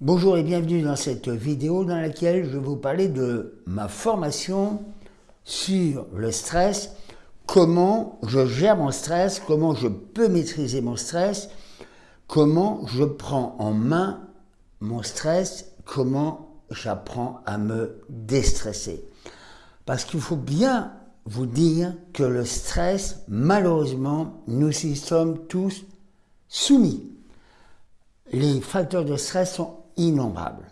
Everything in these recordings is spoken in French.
Bonjour et bienvenue dans cette vidéo dans laquelle je vais vous parler de ma formation sur le stress, comment je gère mon stress, comment je peux maîtriser mon stress, comment je prends en main mon stress, comment j'apprends à me déstresser. Parce qu'il faut bien vous dire que le stress, malheureusement, nous y sommes tous soumis. Les facteurs de stress sont innombrables.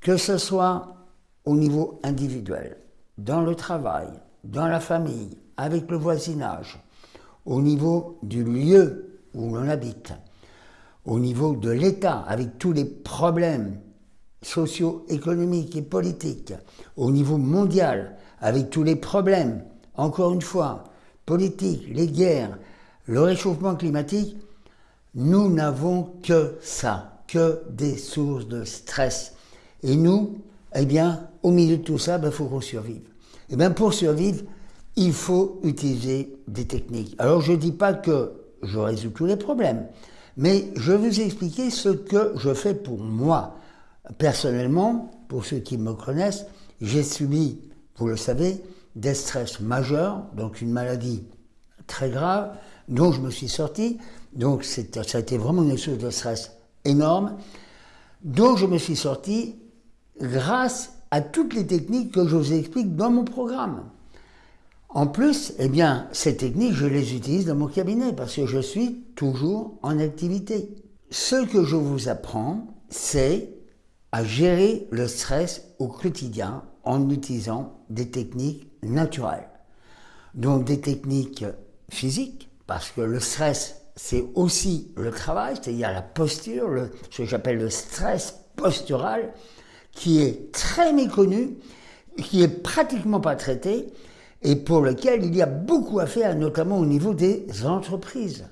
Que ce soit au niveau individuel, dans le travail, dans la famille, avec le voisinage, au niveau du lieu où l'on habite, au niveau de l'État, avec tous les problèmes socio-économiques et politiques, au niveau mondial, avec tous les problèmes encore une fois, politique, les guerres, le réchauffement climatique, nous n'avons que ça, que des sources de stress. Et nous, eh bien, au milieu de tout ça, il ben, faut qu'on survive. Et eh bien, pour survivre, il faut utiliser des techniques. Alors, je ne dis pas que je résous tous les problèmes, mais je vais vous expliquer ce que je fais pour moi. Personnellement, pour ceux qui me connaissent, j'ai subi, vous le savez, des stress majeurs, donc une maladie très grave, dont je me suis sorti. Donc ça a été vraiment une source de stress énorme, dont je me suis sorti grâce à toutes les techniques que je vous explique dans mon programme. En plus, eh bien, ces techniques, je les utilise dans mon cabinet parce que je suis toujours en activité. Ce que je vous apprends, c'est à gérer le stress au quotidien en utilisant des techniques naturelles. Donc des techniques physiques, parce que le stress, c'est aussi le travail, c'est-à-dire la posture, ce que j'appelle le stress postural, qui est très méconnu, qui est pratiquement pas traité, et pour lequel il y a beaucoup à faire, notamment au niveau des entreprises.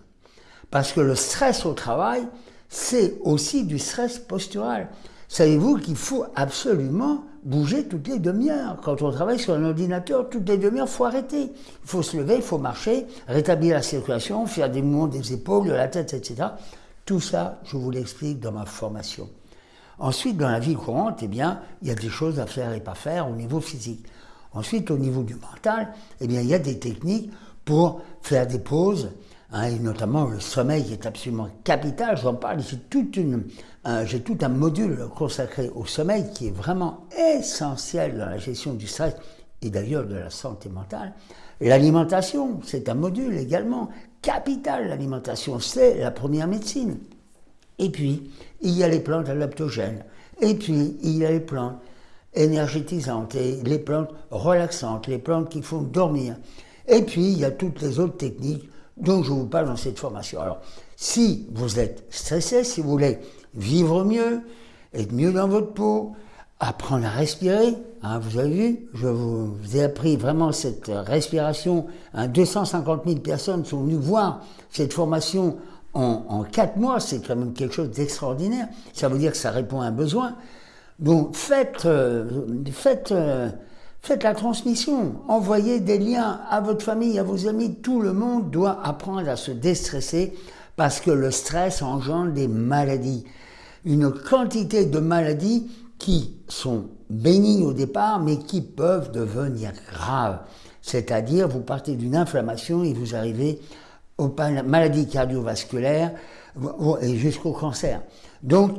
Parce que le stress au travail, c'est aussi du stress postural. Savez-vous qu'il faut absolument bouger toutes les demi-heures Quand on travaille sur un ordinateur, toutes les demi-heures, il faut arrêter. Il faut se lever, il faut marcher, rétablir la circulation, faire des mouvements des épaules, de la tête, etc. Tout ça, je vous l'explique dans ma formation. Ensuite, dans la vie courante, eh bien, il y a des choses à faire et pas faire au niveau physique. Ensuite, au niveau du mental, eh bien, il y a des techniques pour faire des pauses, Hein, et notamment le sommeil est absolument capital, j'en parle, j'ai tout un module consacré au sommeil qui est vraiment essentiel dans la gestion du stress et d'ailleurs de la santé mentale. L'alimentation, c'est un module également capital, l'alimentation, c'est la première médecine. Et puis, il y a les plantes adaptogènes, et puis il y a les plantes énergétisantes, et les plantes relaxantes, les plantes qui font dormir. Et puis, il y a toutes les autres techniques dont je vous parle dans cette formation. Alors, si vous êtes stressé, si vous voulez vivre mieux, être mieux dans votre peau, apprendre à respirer, hein, vous avez vu, je vous, ai appris vraiment cette respiration, 250 000 personnes sont venues voir cette formation en, en 4 mois, c'est quand même quelque chose d'extraordinaire, ça veut dire que ça répond à un besoin. Donc faites, euh, faites euh, Faites la transmission, envoyez des liens à votre famille, à vos amis. Tout le monde doit apprendre à se déstresser parce que le stress engendre des maladies. Une quantité de maladies qui sont bénignes au départ, mais qui peuvent devenir graves. C'est-à-dire, vous partez d'une inflammation et vous arrivez aux maladies cardiovasculaires et jusqu'au cancer. Donc,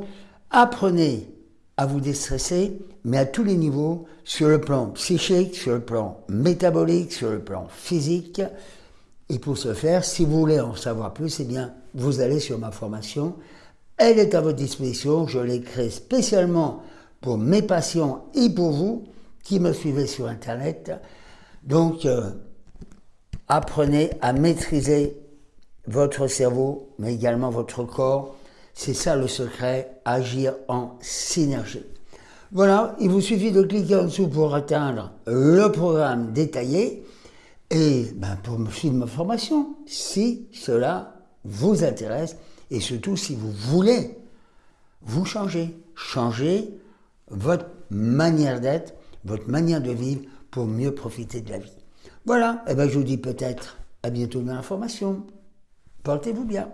apprenez à vous déstresser, mais à tous les niveaux, sur le plan psychique, sur le plan métabolique, sur le plan physique. Et pour ce faire, si vous voulez en savoir plus, eh bien, vous allez sur ma formation. Elle est à votre disposition. Je l'ai créée spécialement pour mes patients et pour vous qui me suivez sur Internet. Donc, euh, apprenez à maîtriser votre cerveau, mais également votre corps, c'est ça le secret, agir en synergie. Voilà, il vous suffit de cliquer en dessous pour atteindre le programme détaillé et ben, pour me suivre ma formation, si cela vous intéresse et surtout si vous voulez vous changer, changer votre manière d'être, votre manière de vivre pour mieux profiter de la vie. Voilà, et eh ben, je vous dis peut-être à bientôt dans la formation. Portez-vous bien.